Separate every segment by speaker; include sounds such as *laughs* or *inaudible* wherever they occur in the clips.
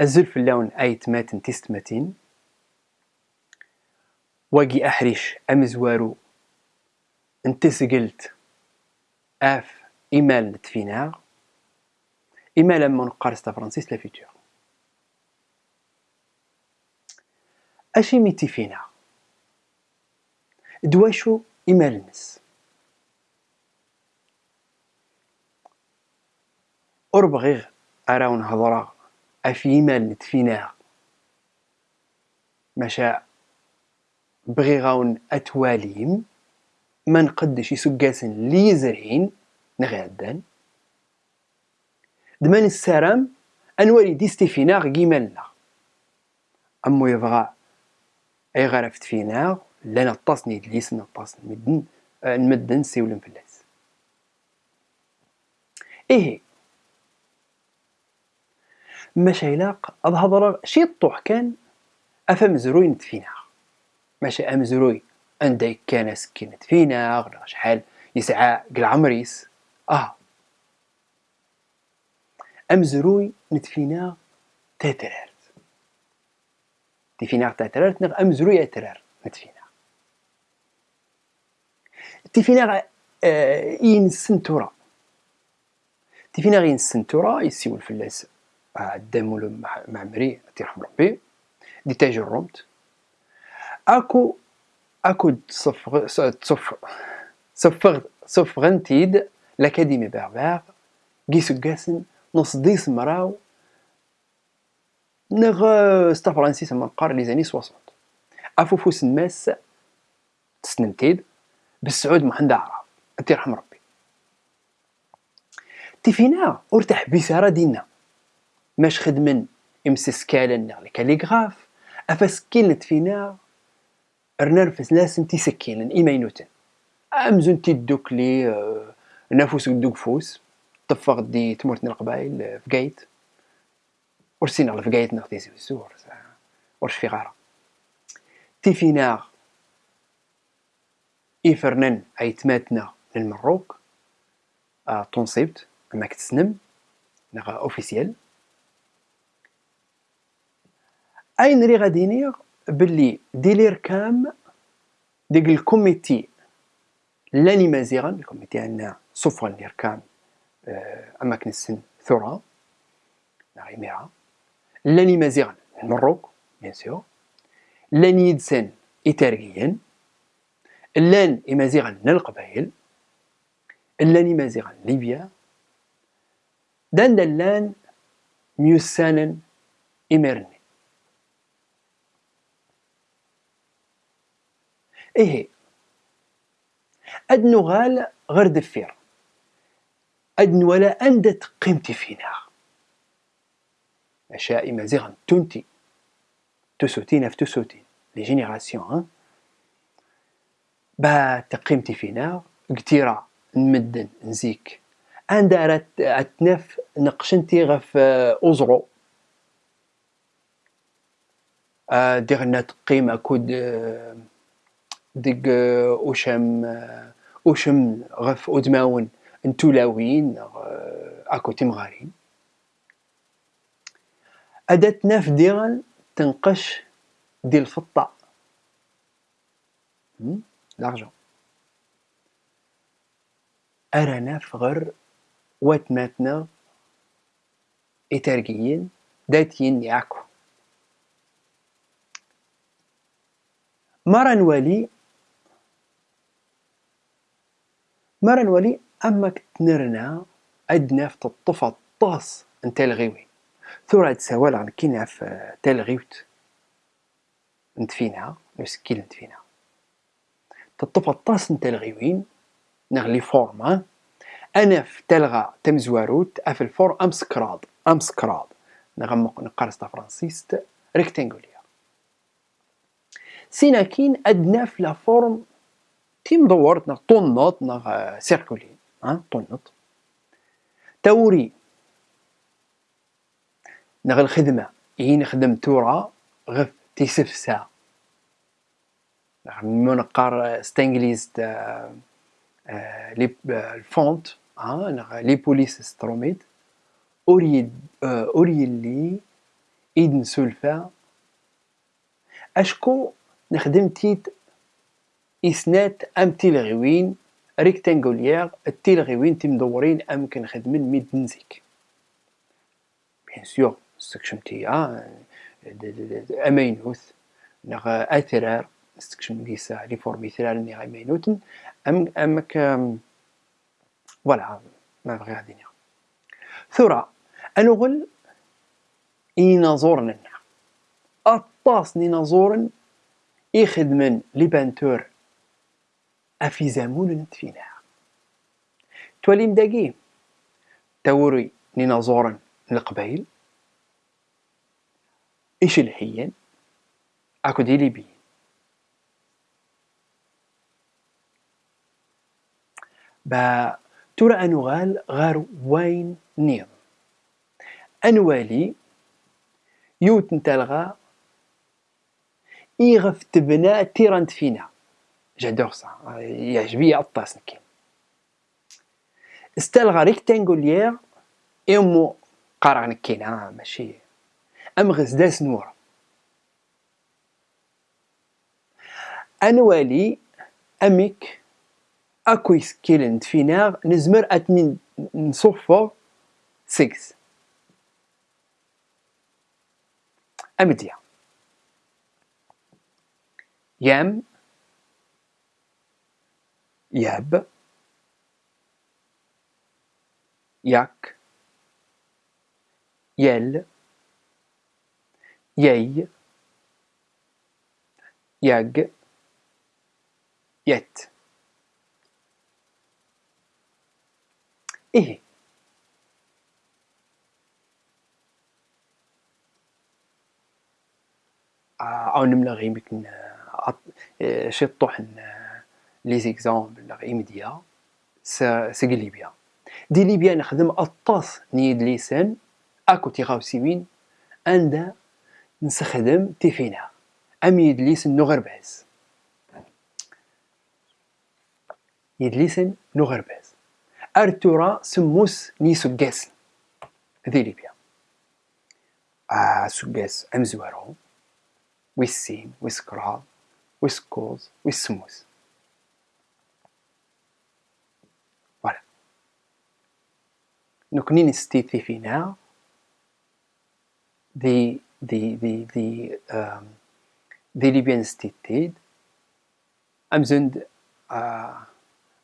Speaker 1: أزل في اللون أيت ماتن تستمتين واجي أحرش أمزوارو انت سقلت آف إيميل نتفينا. إيميل من قارس فرانسيس لا فيتور أشي ميتي فينا دواشو إيميل نس. أربغيغ أراون هضرا. أفي ايميل نتفينا مشا بغي غاون أتواليم. ما نقدش يسقاسن لي زرعين. نغادان دمان السلام انوالي ديستيفيناغ كيمالنا أمو يبغى أي غرفت فينا لا نطاسني دليس نطاس نمدن نمدن سيولن فلاس. إيه. ماشي علاق أظهر شي الطوح كان افهم زروي نتفينا. ماشي ام زروي عندك كان سكنت فينا غلا شحال يسعى قل عمريس. آه. أمزروي نتفينا تاترارت. تفينا تاترارت نغ أمزروي أترار نتفينا. تفينا آه ين سنتورا تفينا غين سنتورا يسيو الفلاس آه الدم معمري تيرحم ربي دي تاج الرومت أكو أكو صفغ صفغ صفغ صفغنتيد لأكاديمي بربر كيسو كاسن نص ديس مراو نغ ستا فرانسيس من قار لي زاني 60 افوفوس الناس تسنمتيد بالسعود محمد عرب انت يرحم ربي. تيفينا أرتاح بيسارة دينا ماش خدمن امسس كالن كاليغراف؟ افاسكين تفينا رنرفس لاسن تيسكين ايماينوتن أمزون تيدوك لي آه، نافوس دوك فوس. طفق دي تمورتنا القبايل آه، في قايت. ورسينا في قايت نغتي سور ورش في غارة. تيفينا إفرنن عيتماتنا للمروك. آه تنصيبت أما كتسنم. نغا أوفيسيال. أين ري غادي نيغ باللي ديلير كام ديك الكوميتي لاني مازيغا الكوميتي عندنا صفر الاركان آه، اماكن السن ثرى غيميرا لاني مازيغا المروك بيان سور. لاني يدسن إتاريين لأن إمازيغا القبائل. لاني مازيغا ليبيا. دان دلان ميوسانا إميرن. إيه. أد نغال غير دفير. أد ولا أندت قيمتي فينا. أشياء مازيغا تونتي. تسوتين في تسوتين. لي جينيراسيون با تقيمتي فينا. كتيرا نمدن نزيك. عند أتنف نقشنتي غف أوزرو آه، ديغنا تقيم كود ديك أوشام أوشم غف ادماون نتولاوين اكو تمغارين أداة ناف ديغن تنقش دي الفضة. لارجون أرى ناف غر وات ماتنا إتارجيين داتين ياكو. مرة نوالي مرة نولي أما تنرنا عندنا في الطفى الطاس نتا الغيوي ثورة تسوال عن كينا في تلغيوت نتفينا نسكيل نتفينا. تطفى الطاس نتا الغيوين نغلي فورما أنا في تلغى تمزواروت اف الفور امسكراد امسكراد نغمق نقرص فرانسيست ريكتانغوليا سينا كين ادنا في لا فورم تيم دورت نغ طنط نغ سيركولي ها طنط توري. نغ الخدمة. إي نخدم تورا غف تيسفسا. نغ منقار ستانجليز آه، لي الفونت ها نغ لي بوليس ستروميد. اوري اوري لي إيد نسولفا أشكو نخدم تيت إسنات أم تيلغيوين ريكتانغوليير التيلغيوين تمدورين أم كنخدمن ميد نزيك بيان سور استكشمتي أمينوث نغ أثرار استكشم ديسا لي فورمي ثرار نغ أمينوتن أم أمك فوالا ما بغي غادي ثرى أنغل إينازورن أطاس نينازورن يخدمن لي بانتور أفيزامون نتفينا تولي مداقي توري نينازورن القبايل إيش الحين أكو ديلي بي با ترى أنغال غار وين نيض. أنوالي يوت نتلغى إيغف تبنى تيرانت فينا. جادور سا يعجبني أطاس نكين استلغى ريكتانغوليير إيمو قارع نكين ماشي. أم غزداس نور أنوالي أميك أكو يسكيلن فينا نزمر أتنين نصفو سيكس. أمديا يام ياب ياك يل يي ياج يت. إيه؟ أو نملا يمكن شي طوح لي زيكزامبل ايميديا سي ليبيا. دي ليبيا نخدم أطاس نيد ليسان أكو تيغاو سيوين عندها نستخدم تيفينا. أم يدليسن نو غرباز يدليسن نو غرباز أرتورا سموس نيسو جاسن ذي ليبيا. آه سوغاس امزوارو ويسين ويسكرال ويسكوز ويسموس. نكوني نستيثي فينا the the the um, the Libyan state أمزند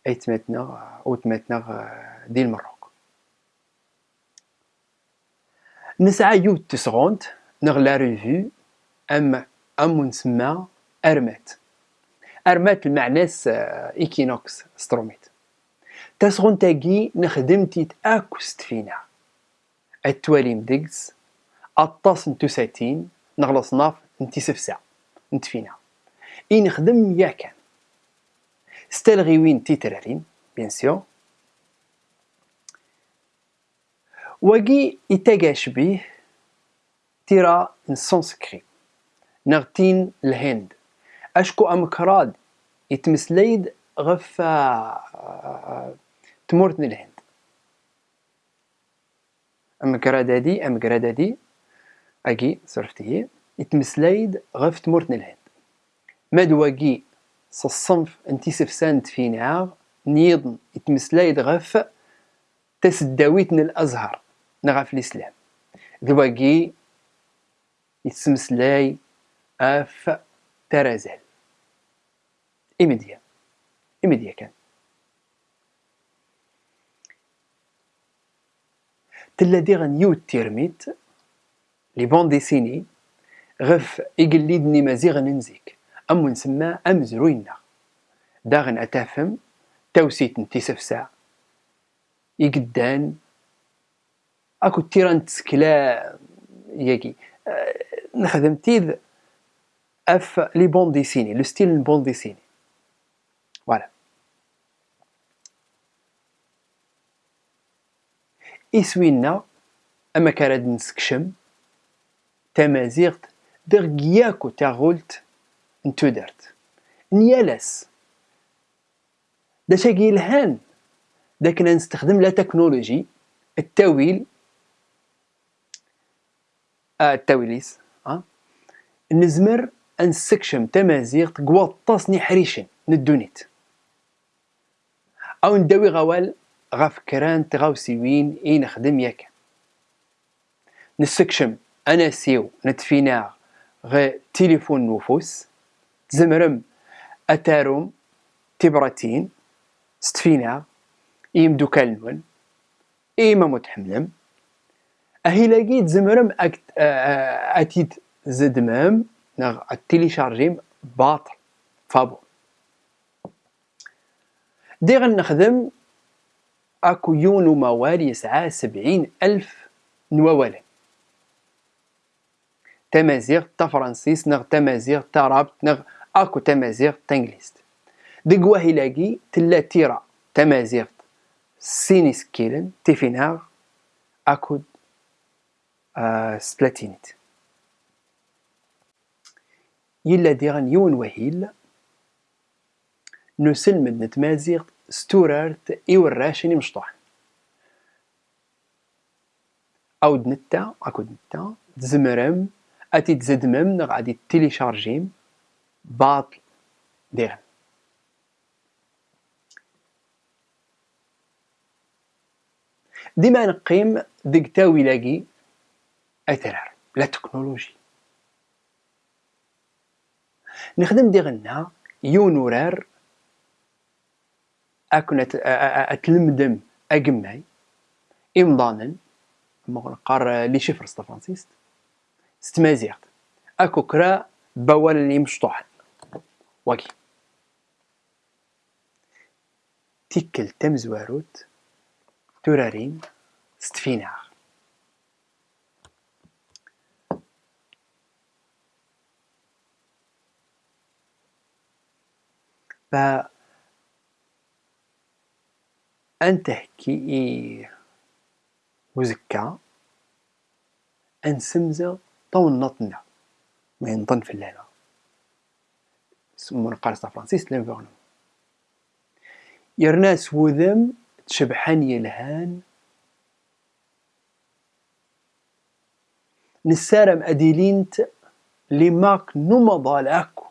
Speaker 1: ايتمتنا أو تمتنا دي المروك نسعى يوت تسغونت نغلا ريفيو أم أم نسمى أرمات. أرمات المعناس إيكينوكس ستروميت. تسغون تاكي نخدمتي أكوست فينا. التوالي مدقس أطاس نتو ساتين نغلا صناف نتي سفسع نتفينا. إي نخدم يا كان. ستالغي وين تيترارين بيان سيو. واقي يتاقاش بيه تيرا نسونسكري نغتين الهند. أشكو أمكراد يتمسليد غف تمورتن الهند. امكرادادي امكرادادي أكي صرفتي يتمسلايد غف تمورتن الهند. مادواكي صصنف انتي سفسانت فينا نيضن يتمسلايد غف تسداويتن الأزهر نغف الإسلام. ذواكي يتسمسلاي أف ترازل. إمديا إمديا كان. تلا غن يوت تيرميت لي بون ديسيني غف إقليدني مازيغ ننزيك. أم نسمى أم زروينا داغن أتافم توسيت نتي سفسا. يقدان أكو تيران تسكلا ياكي. أه نخدم تيذ أف لي بون ديسيني لو ستيل بون ديسيني. فوالا. إسوينا أما كارد نسكشم تمازيغت دغياكو تاغولت نتو درت نيالاس دا شاكي الهان داك نستخدم لا تكنولوجي التاويل. آه التاويليس آه. نزمر انسكشم تمازيغ قواطاسني حريشن ندونيت. أو نداوي غوال غاف كران تغاو سيوين إي نخدم ياك. نسكشم أنا سيو نتفينا غي تليفون نوفوس تزمرم أتاروم تبراتين ستفينا ايم دوكال نون ايما متحملم. أهي لاقي تزمرم أكت أتيت زدمام نغ التيليشارجيم باطل فابو. دي غنخدم أكو يونو موال يسعى سبعين ألف نواولا تمازيغ تا فرنسيس نغ تمازيغ تا رابط نغ أكو تمازيغ تا انجليست ديك واهي تلا تيرا. تمازيغ سينيس كيلن تيفيناغ أكو آه سبلاتينيت. يلا ديغن يون وهيل. نسلمد نتمازيغ ستورارت إوراشني مشطوح. أو دنتا أكو دنتا تزمرم أتي تزدمم نغ غادي تيليشارجيم باطل ديغن ديما نقيم ديك تاوي لاقي أثرار لا تكنولوجي. نخدم ديغنا يونورار اكون أتلمدم اجمعي امضانا قار لي شفر ستا فرانسيست. ستمازيغت أكو كرا بوال اللي مشطوح واكي تيكل تمزواروت تورارين ستفينار ف أنتهكي وزكا أنسمزة طون نطنا من ضن في الليلة. سمون قارس فرانسيس لينفورنو يرناس وذم تشبحان يلهان. نسارم أديلينت لماك نمضى أكو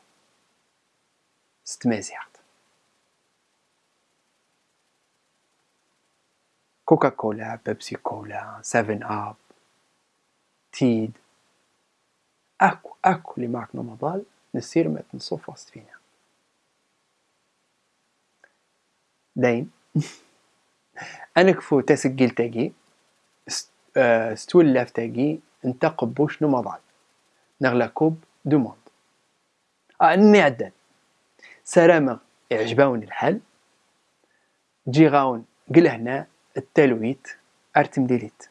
Speaker 1: ستمازيغ كوكا كولا بيبسي كولا سيفن اب تيد اكو أكو اللي معك نمضال نسير ما تنصف وسط فينا. داين *laughs* انكفو تسجل تاجي آه، ستول لاف تاجي انت قبوش نمضال نغلا كوب دوموند آه نعدل. سلامة اعجباون الحل. جي غاون قل هنا التلويت أرتم ديليت